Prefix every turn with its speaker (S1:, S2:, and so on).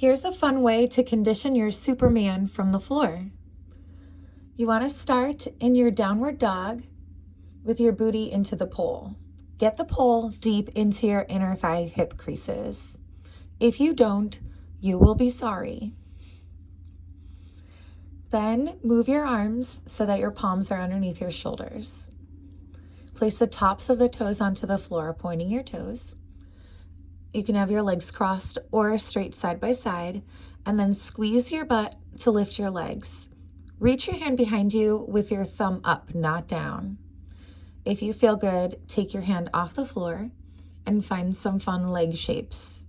S1: Here's a fun way to condition your Superman from the floor. You want to start in your downward dog with your booty into the pole. Get the pole deep into your inner thigh hip creases. If you don't, you will be sorry. Then move your arms so that your palms are underneath your shoulders. Place the tops of the toes onto the floor, pointing your toes. You can have your legs crossed or straight side by side, and then squeeze your butt to lift your legs. Reach your hand behind you with your thumb up, not down. If you feel good, take your hand off the floor and find some fun leg shapes.